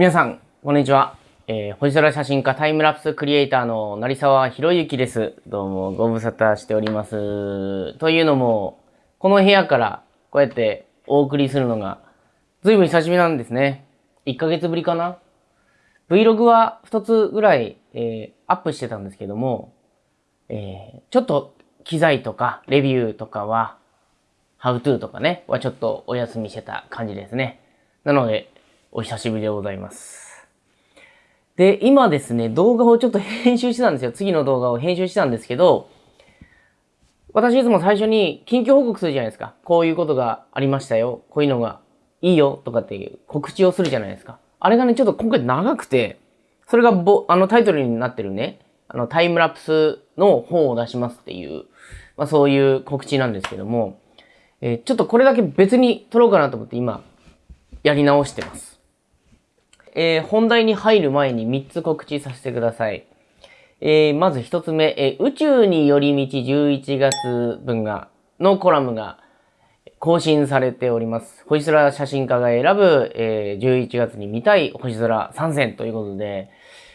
皆さん、こんにちは。えー、星空写真家タイムラプスクリエイターの成沢博之です。どうもご無沙汰しております。というのも、この部屋からこうやってお送りするのが、ずいぶん久しぶりなんですね。1ヶ月ぶりかな ?Vlog は2つぐらい、えー、アップしてたんですけども、えー、ちょっと機材とかレビューとかは、How to とかね、はちょっとお休みしてた感じですね。なので、お久しぶりでございます。で、今ですね、動画をちょっと編集してたんですよ。次の動画を編集してたんですけど、私いつも最初に近況報告するじゃないですか。こういうことがありましたよ。こういうのがいいよとかっていう告知をするじゃないですか。あれがね、ちょっと今回長くて、それがぼ、あのタイトルになってるね、あのタイムラプスの本を出しますっていう、まあそういう告知なんですけども、えー、ちょっとこれだけ別に撮ろうかなと思って今、やり直してます。えー、本題に入る前に3つ告知させてください。えー、まず1つ目、えー、宇宙に寄り道11月分が、のコラムが更新されております。星空写真家が選ぶ、えー、11月に見たい星空参戦ということで、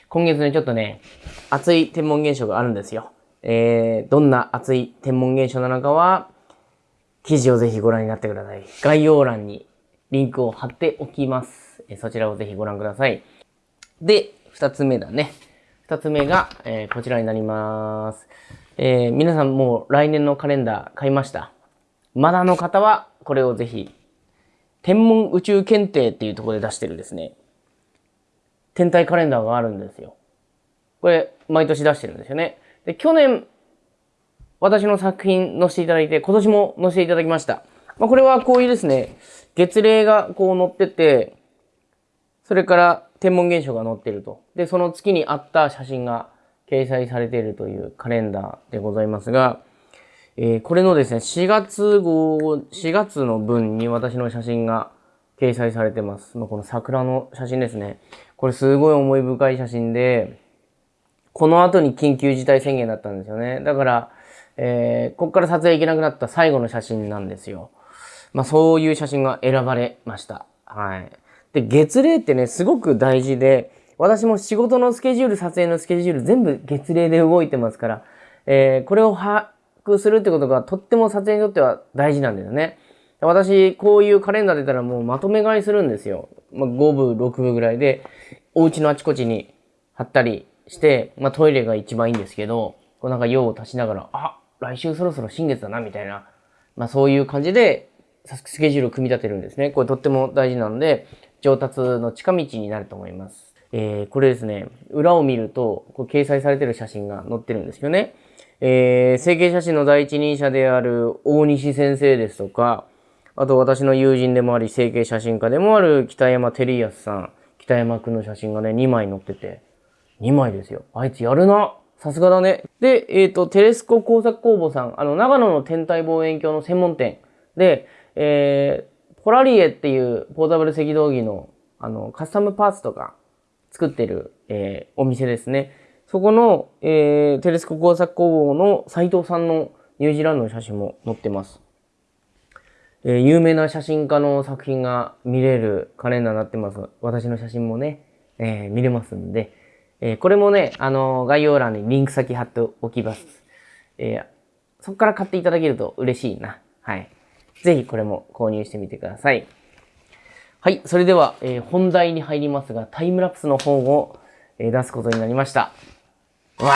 今月ね、ちょっとね、熱い天文現象があるんですよ。えー、どんな熱い天文現象なのかは、記事をぜひご覧になってください。概要欄にリンクを貼っておきます。えそちらをぜひご覧ください。で、二つ目だね。二つ目が、えー、こちらになります。えー、皆さんもう来年のカレンダー買いました？まだの方は、これをぜひ、天文宇宙検定っていうところで出してるですね、天体カレンダーがあるんですよ。これ、毎年出してるんですよね。で、去年、私の作品載せていただいて、今年も載せていただきました。まあ、これはこういうですね、月齢がこう載ってて、それから天文現象が載ってると。で、その月にあった写真が掲載されているというカレンダーでございますが、えー、これのですね、4月号、4月の分に私の写真が掲載されてます。まあ、この桜の写真ですね。これすごい思い深い写真で、この後に緊急事態宣言だったんですよね。だから、えー、こっから撮影行けなくなった最後の写真なんですよ。まあ、そういう写真が選ばれました。はい。で、月齢ってね、すごく大事で、私も仕事のスケジュール、撮影のスケジュール、全部月齢で動いてますから、えー、これを把握するってことがとっても撮影にとっては大事なんですよね。私、こういうカレンダー出たらもうまとめ買いするんですよ。まあ、5部、6部ぐらいで、お家のあちこちに貼ったりして、まあ、トイレが一番いいんですけど、こうなんか用を足しながら、あ、来週そろそろ新月だな、みたいな、まあ、そういう感じで、スケジュールを組み立てるんですね。これとっても大事なので、上達の近道になると思います。えー、これですね、裏を見ると、こ掲載されてる写真が載ってるんですよね。えー、成形写真の第一人者である大西先生ですとか、あと私の友人でもあり、成形写真家でもある北山照康さん、北山くんの写真がね、2枚載ってて、2枚ですよ。あいつやるなさすがだね。で、えっ、ー、と、テレスコ工作工房さん、あの、長野の天体望遠鏡の専門店で、えー、ポラリエっていうポータブル赤道儀のあのカスタムパーツとか作ってる、えー、お店ですね。そこの、えー、テレスコ工作工房の斉藤さんのニュージーランドの写真も載ってます。えー、有名な写真家の作品が見れるカレンダーになってます。私の写真もね、えー、見れますんで、えー、これもね、あの概要欄にリンク先貼っておきます。え、そこから買っていただけると嬉しいな。はい。ぜひこれも購入してみてください。はい。それでは、えー、本題に入りますが、タイムラプスの本を、えー、出すことになりました。わ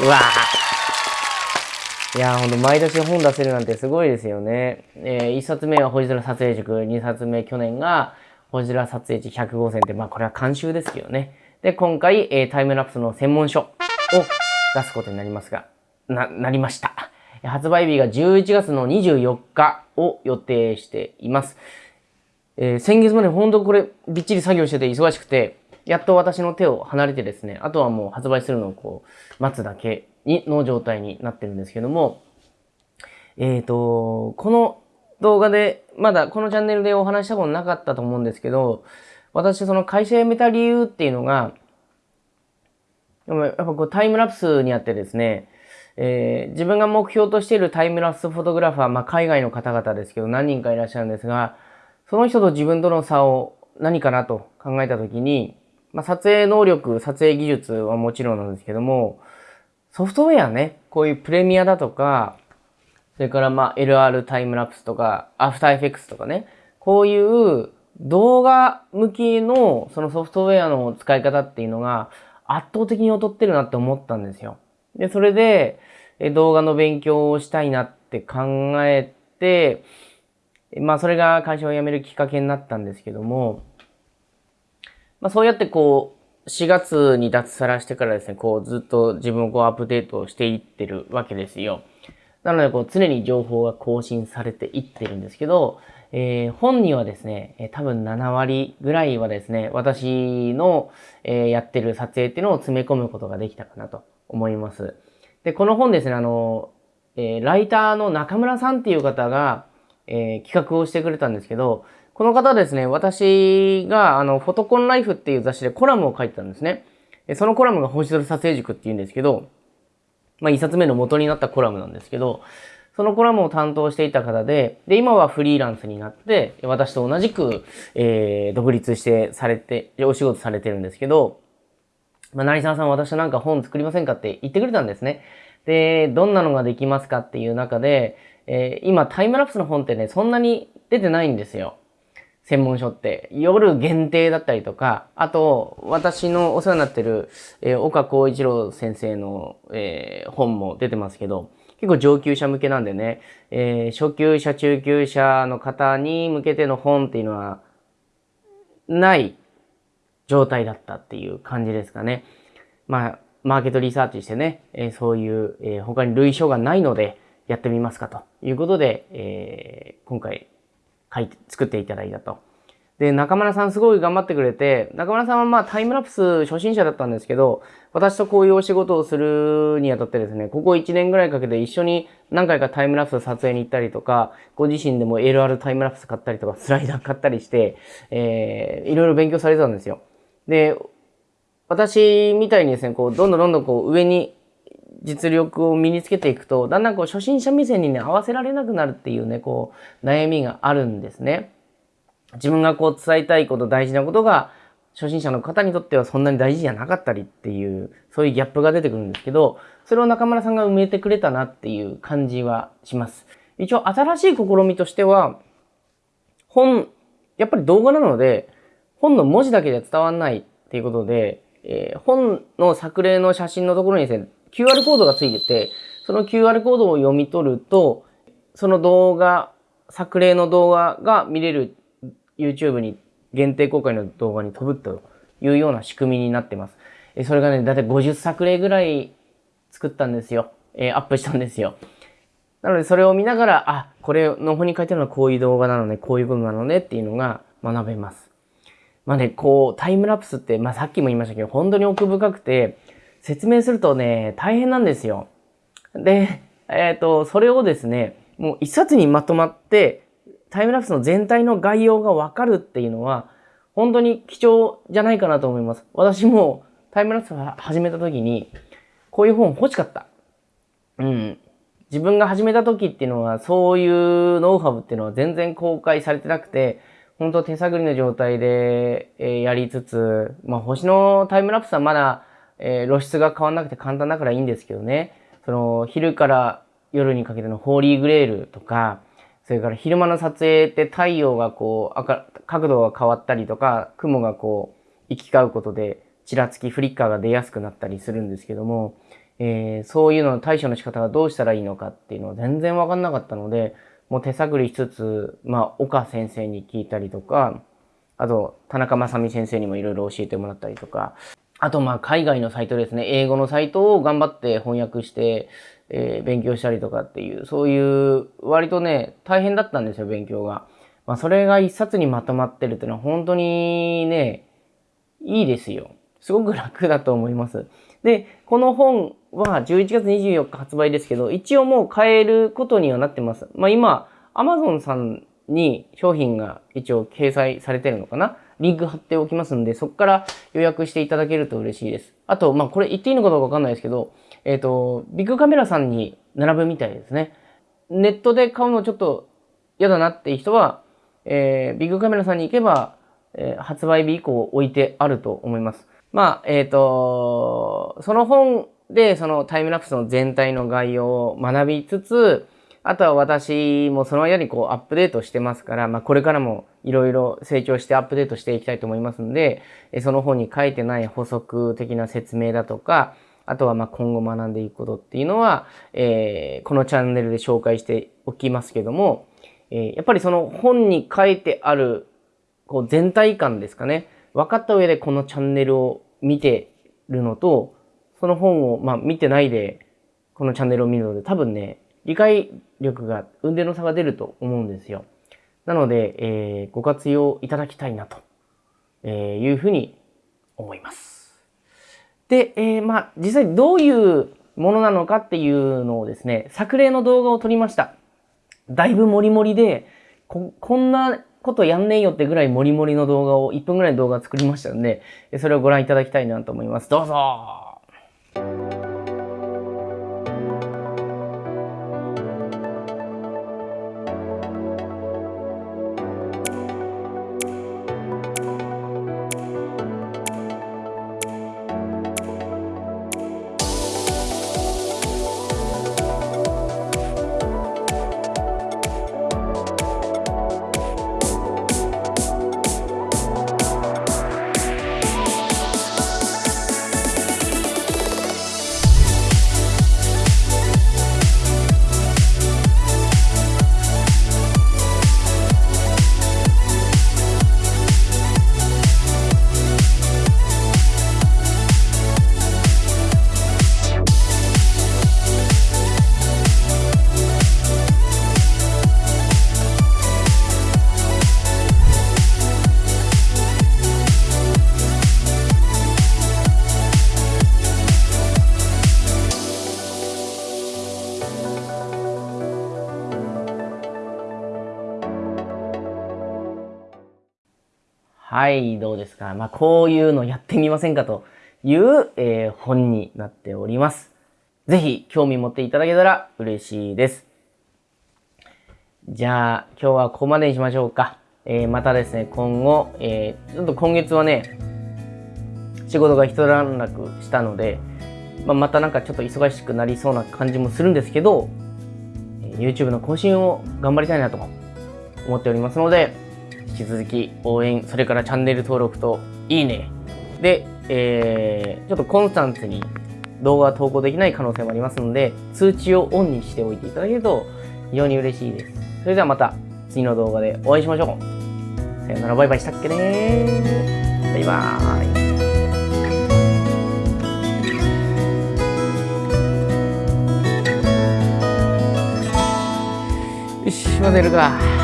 ー。うわー。いやー、ほんと、毎年本出せるなんてすごいですよね。えー、1冊目は星空撮影塾、2冊目去年が星空撮影地100号線って、まあこれは監修ですけどね。で、今回、えー、タイムラプスの専門書を出すことになりますが、な、なりました。発売日が11月の24日を予定しています。えー、先月まで本当これびっちり作業してて忙しくて、やっと私の手を離れてですね、あとはもう発売するのをこう、待つだけにの状態になってるんですけども、えっ、ー、と、この動画で、まだこのチャンネルでお話したことなかったと思うんですけど、私その会社辞めた理由っていうのが、やっぱこうタイムラプスにあってですね、えー、自分が目標としているタイムラプスフォトグラファー、まあ、海外の方々ですけど、何人かいらっしゃるんですが、その人と自分との差を何かなと考えたときに、まあ、撮影能力、撮影技術はもちろんなんですけども、ソフトウェアね、こういうプレミアだとか、それからまあ LR タイムラプスとか、アフターエフェクスとかね、こういう動画向きのそのソフトウェアの使い方っていうのが圧倒的に劣ってるなって思ったんですよ。で、それで動画の勉強をしたいなって考えて、まあそれが会社を辞めるきっかけになったんですけども、まあそうやってこう、4月に脱サラしてからですね、こうずっと自分をこうアップデートしていってるわけですよ。なのでこう常に情報が更新されていってるんですけど、えー、本にはですね、え、多分7割ぐらいはですね、私の、えー、やってる撮影っていうのを詰め込むことができたかなと思います。で、この本ですね、あの、えライターの中村さんっていう方が、え企画をしてくれたんですけど、この方ですね、私が、あの、フォトコンライフっていう雑誌でコラムを書いてたんですね。そのコラムが星空撮影塾っていうんですけど、まあ、一冊目の元になったコラムなんですけど、そのコラムを担当していた方で、で、今はフリーランスになって、私と同じく、えー、独立してされて、お仕事されてるんですけど、まあ、成沢さん私となんか本作りませんかって言ってくれたんですね。で、どんなのができますかっていう中で、えー、今タイムラプスの本ってね、そんなに出てないんですよ。専門書って。夜限定だったりとか、あと、私のお世話になってる、えー、岡光一郎先生の、えー、本も出てますけど、結構上級者向けなんでね、えー、初級者、中級者の方に向けての本っていうのは、ない状態だったっていう感じですかね。まあ、マーケットリサーチしてね、えー、そういう、えー、他に類書がないので、やってみますかということで、えー、今回書いて、作っていただいたと。で、中村さんすごい頑張ってくれて、中村さんはまあタイムラプス初心者だったんですけど、私とこういうお仕事をするにあたってですね、ここ1年ぐらいかけて一緒に何回かタイムラプス撮影に行ったりとか、ご自身でも LR タイムラプス買ったりとか、スライダー買ったりして、えー、いろいろ勉強されてたんですよ。で、私みたいにですね、こう、どんどんどんどんこう上に実力を身につけていくと、だんだんこう初心者目線にね、合わせられなくなるっていうね、こう、悩みがあるんですね。自分がこう伝えたいこと、大事なことが、初心者の方にとってはそんなに大事じゃなかったりっていう、そういうギャップが出てくるんですけど、それを中村さんが埋めてくれたなっていう感じはします。一応新しい試みとしては、本、やっぱり動画なので、本の文字だけで伝わんないっていうことで、えー、本の作例の写真のところにですね、QR コードがついてて、その QR コードを読み取ると、その動画、作例の動画が見れる YouTube に限定公開の動画に飛ぶというような仕組みになってます。えそれがね、だいたい50作例ぐらい作ったんですよ。えー、アップしたんですよ。なのでそれを見ながら、あ、これの方に書いてあるのはこういう動画なのね、こういう部分なのねっていうのが学べます。まあね、こう、タイムラプスって、まあさっきも言いましたけど、本当に奥深くて、説明するとね、大変なんですよ。で、えっ、ー、と、それをですね、もう一冊にまとまって、タイムラプスの全体の概要がわかるっていうのは、本当に貴重じゃないかなと思います。私もタイムラプス始めた時に、こういう本欲しかった。うん。自分が始めた時っていうのは、そういうノウハウっていうのは全然公開されてなくて、本当手探りの状態で、えー、やりつつ、まあ星のタイムラプスはまだえー、露出が変わんなくて簡単だからいいんですけどね、その、昼から夜にかけてのホーリーグレールとか、それから昼間の撮影って太陽がこう、赤角度が変わったりとか、雲がこう、行き交うことで、ちらつき、フリッカーが出やすくなったりするんですけども、えー、そういうのの対処の仕方がどうしたらいいのかっていうのは全然わかんなかったので、もう手探りしつつ、まあ、岡先生に聞いたりとか、あと、田中正美先生にもいろいろ教えてもらったりとか、あと、まあ、海外のサイトですね。英語のサイトを頑張って翻訳して、えー、勉強したりとかっていう、そういう、割とね、大変だったんですよ、勉強が。まあ、それが一冊にまとまってるっていうのは本当にね、いいですよ。すごく楽だと思います。で、この本は11月24日発売ですけど、一応もう買えることにはなってます。まあ今、Amazon さんに商品が一応掲載されてるのかなリンク貼っておきますんで、そこから予約していただけると嬉しいです。あと、まあ、これ言っていいのかどうかわかんないですけど、えっ、ー、と、ビッグカメラさんに並ぶみたいですね。ネットで買うのちょっと嫌だなっていう人は、えー、ビッグカメラさんに行けば、えー、発売日以降置いてあると思います。まあ、えっ、ー、と、その本でそのタイムラプスの全体の概要を学びつつ、あとは私もその間にこうアップデートしてますから、まあこれからもいろいろ成長してアップデートしていきたいと思いますので、その本に書いてない補足的な説明だとか、あとはまあ今後学んでいくことっていうのは、えー、このチャンネルで紹介しておきますけども、えー、やっぱりその本に書いてあるこう全体感ですかね。分かった上でこのチャンネルを見てるのと、その本をまあ見てないでこのチャンネルを見るので多分ね、理解力が、運転の差が出ると思うんですよ。なので、えー、ご活用いただきたいなと、えいうふうに思います。で、えー、まあ、実際どういうものなのかっていうのをですね、作例の動画を撮りました。だいぶモリモリで、こ、こんなことやんねえよってぐらいモリモリの動画を、1分ぐらいの動画を作りましたんで、それをご覧いただきたいなと思います。どうぞはい、どうですか？まあ、こういうのやってみませんかという、えー、本になっております。ぜひ、興味持っていただけたら嬉しいです。じゃあ、今日はここまでにしましょうか。えー、またですね、今後、えー、ちょっと今月はね、仕事が一段落したので、まあ、またなんかちょっと忙しくなりそうな感じもするんですけど、YouTube の更新を頑張りたいなと思っておりますので、引き続き応援、それからチャンネル登録といいね。で、えー、ちょっとコンスタントに動画投稿できない可能性もありますので、通知をオンにしておいていただけると非常に嬉しいです。それではまた次の動画でお会いしましょう。さよならバイバイしたっけねバイバーイ。よし、まだやるか。頑張るか。